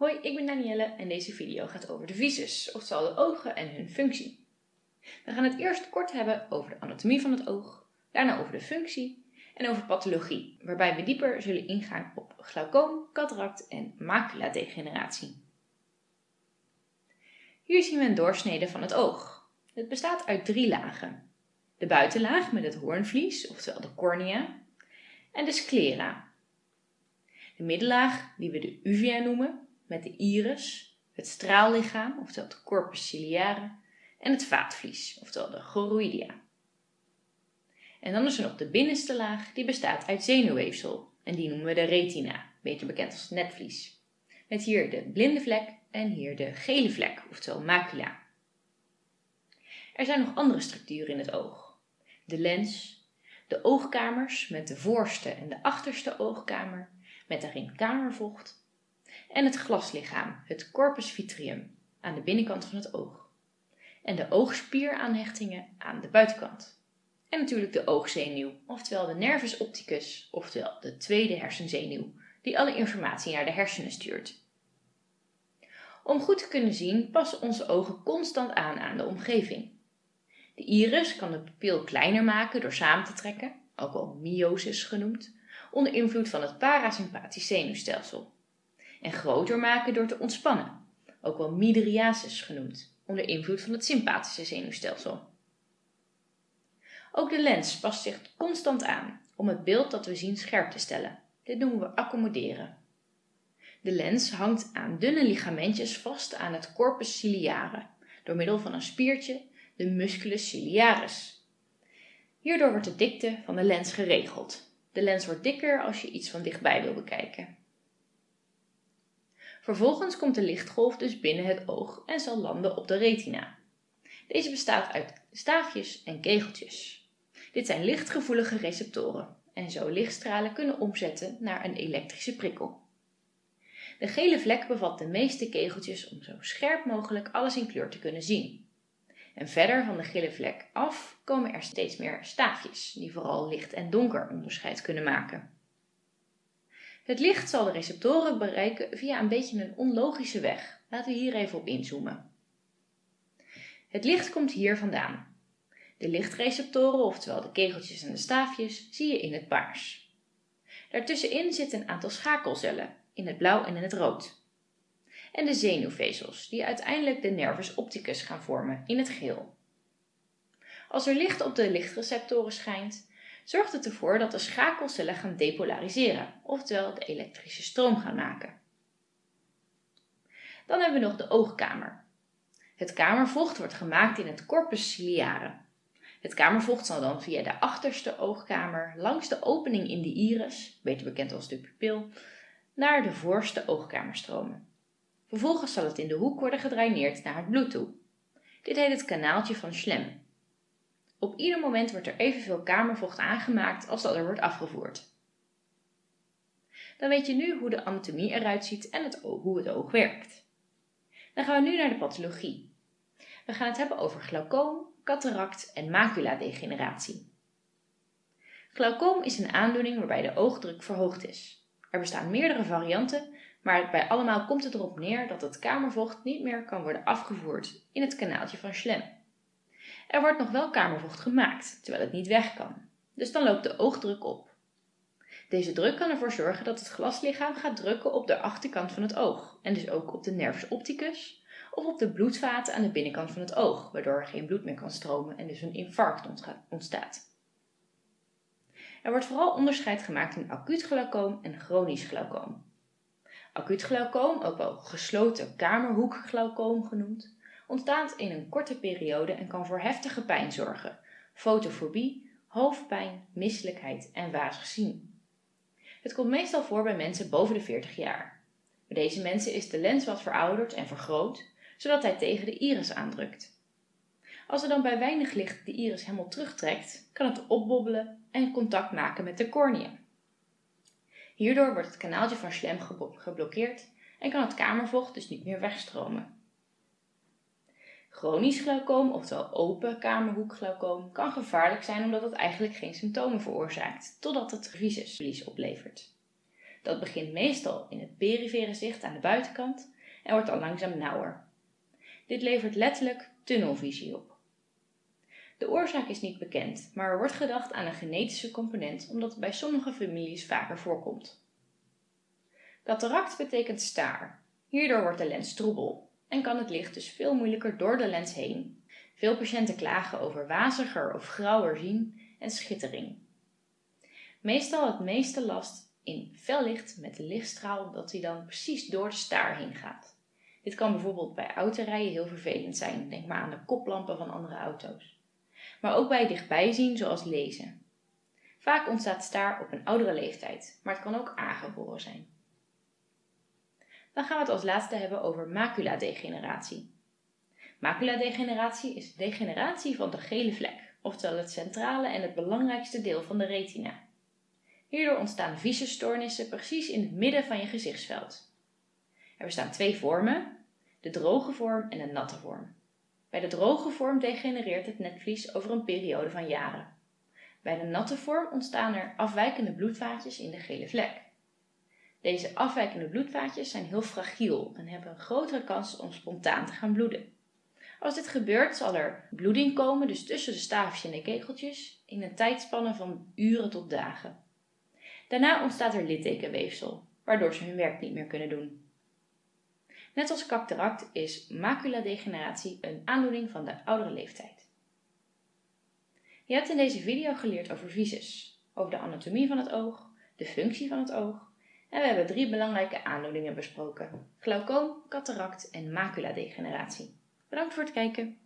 Hoi, ik ben Danielle en deze video gaat over de visus, oftewel de ogen en hun functie. We gaan het eerst kort hebben over de anatomie van het oog, daarna over de functie en over pathologie, waarbij we dieper zullen ingaan op glaucoom, cataract en maculadegeneratie. Hier zien we een doorsnede van het oog. Het bestaat uit drie lagen. De buitenlaag met het hoornvlies, oftewel de cornea, en de sclera. De middenlaag, die we de uvea noemen, met de iris, het straallichaam, oftewel de corpus ciliare, en het vaatvlies, oftewel de choroidea. En dan is er nog de binnenste laag, die bestaat uit zenuwweefsel, en die noemen we de retina, beter bekend als netvlies. Met hier de blinde vlek en hier de gele vlek, oftewel macula. Er zijn nog andere structuren in het oog. De lens, de oogkamers met de voorste en de achterste oogkamer, met daarin kamervocht en het glaslichaam, het corpus vitrium, aan de binnenkant van het oog. En de oogspieraanhechtingen aan de buitenkant. En natuurlijk de oogzenuw, oftewel de nervus opticus, oftewel de tweede hersenzenuw, die alle informatie naar de hersenen stuurt. Om goed te kunnen zien passen onze ogen constant aan aan de omgeving. De iris kan de pupil kleiner maken door samen te trekken, ook wel myosis genoemd, onder invloed van het parasympathisch zenuwstelsel en groter maken door te ontspannen, ook wel mydriasis genoemd, onder invloed van het sympathische zenuwstelsel. Ook de lens past zich constant aan om het beeld dat we zien scherp te stellen. Dit noemen we accommoderen. De lens hangt aan dunne ligamentjes vast aan het corpus ciliare door middel van een spiertje, de musculus ciliaris. Hierdoor wordt de dikte van de lens geregeld. De lens wordt dikker als je iets van dichtbij wil bekijken. Vervolgens komt de lichtgolf dus binnen het oog en zal landen op de retina. Deze bestaat uit staafjes en kegeltjes. Dit zijn lichtgevoelige receptoren en zo lichtstralen kunnen omzetten naar een elektrische prikkel. De gele vlek bevat de meeste kegeltjes om zo scherp mogelijk alles in kleur te kunnen zien. En verder van de gele vlek af komen er steeds meer staafjes, die vooral licht en donker onderscheid kunnen maken. Het licht zal de receptoren bereiken via een beetje een onlogische weg. Laten we hier even op inzoomen. Het licht komt hier vandaan. De lichtreceptoren, oftewel de kegeltjes en de staafjes, zie je in het paars. Daartussenin zitten een aantal schakelcellen, in het blauw en in het rood. En de zenuwvezels, die uiteindelijk de nervus opticus gaan vormen, in het geel. Als er licht op de lichtreceptoren schijnt, zorgt het ervoor dat de schakelcellen gaan depolariseren, oftewel de elektrische stroom gaan maken. Dan hebben we nog de oogkamer. Het kamervocht wordt gemaakt in het corpus ciliare. Het kamervocht zal dan via de achterste oogkamer langs de opening in de iris, beter bekend als de pupil, naar de voorste oogkamer stromen. Vervolgens zal het in de hoek worden gedraineerd naar het bloed toe. Dit heet het kanaaltje van Schlem. Op ieder moment wordt er evenveel kamervocht aangemaakt als dat er wordt afgevoerd. Dan weet je nu hoe de anatomie eruit ziet en het hoe het oog werkt. Dan gaan we nu naar de pathologie. We gaan het hebben over glaucoom, cataract en maculadegeneratie. Glaucoom is een aandoening waarbij de oogdruk verhoogd is. Er bestaan meerdere varianten, maar bij allemaal komt het erop neer dat het kamervocht niet meer kan worden afgevoerd in het kanaaltje van Schlem. Er wordt nog wel kamervocht gemaakt, terwijl het niet weg kan. Dus dan loopt de oogdruk op. Deze druk kan ervoor zorgen dat het glaslichaam gaat drukken op de achterkant van het oog en dus ook op de nervus opticus of op de bloedvaten aan de binnenkant van het oog, waardoor er geen bloed meer kan stromen en dus een infarct ontstaat. Er wordt vooral onderscheid gemaakt in acuut glaucoom en chronisch glaucoom. Acuut glaucoom, ook wel gesloten kamerhoekglaucoom genoemd, ontstaat in een korte periode en kan voor heftige pijn zorgen, fotofobie, hoofdpijn, misselijkheid en wazig zien. Het komt meestal voor bij mensen boven de 40 jaar. Bij deze mensen is de lens wat verouderd en vergroot, zodat hij tegen de iris aandrukt. Als er dan bij weinig licht de iris helemaal terugtrekt, kan het opbobbelen en contact maken met de cornea. Hierdoor wordt het kanaaltje van Schlem geblokkeerd en kan het kamervocht dus niet meer wegstromen. Chronisch glaucoom, oftewel open kamerhoekglaucoom, kan gevaarlijk zijn omdat het eigenlijk geen symptomen veroorzaakt, totdat het visusverlies oplevert. Dat begint meestal in het perifere zicht aan de buitenkant en wordt dan langzaam nauwer. Dit levert letterlijk tunnelvisie op. De oorzaak is niet bekend, maar er wordt gedacht aan een genetische component omdat het bij sommige families vaker voorkomt. Cataract betekent staar. Hierdoor wordt de lens troebel en kan het licht dus veel moeilijker door de lens heen. Veel patiënten klagen over waziger of grauwer zien en schittering. Meestal het meeste last in fel licht met de lichtstraal dat hij dan precies door de staar heen gaat. Dit kan bijvoorbeeld bij autorijden heel vervelend zijn. Denk maar aan de koplampen van andere auto's. Maar ook bij dichtbij zien, zoals lezen. Vaak ontstaat staar op een oudere leeftijd, maar het kan ook aangeboren zijn. Dan gaan we het als laatste hebben over maculadegeneratie. Maculadegeneratie is degeneratie van de gele vlek, oftewel het centrale en het belangrijkste deel van de retina. Hierdoor ontstaan visusstoornissen precies in het midden van je gezichtsveld. Er bestaan twee vormen, de droge vorm en de natte vorm. Bij de droge vorm degenereert het netvlies over een periode van jaren. Bij de natte vorm ontstaan er afwijkende bloedvaatjes in de gele vlek. Deze afwijkende bloedvaatjes zijn heel fragiel en hebben een grotere kans om spontaan te gaan bloeden. Als dit gebeurt zal er bloeding komen, dus tussen de staafjes en de kegeltjes, in een tijdspanne van uren tot dagen. Daarna ontstaat er littekenweefsel, waardoor ze hun werk niet meer kunnen doen. Net als cataract is maculadegeneratie een aandoening van de oudere leeftijd. Je hebt in deze video geleerd over visus, over de anatomie van het oog, de functie van het oog en we hebben drie belangrijke aandoeningen besproken: glaucoom, cataract en maculadegeneratie. Bedankt voor het kijken.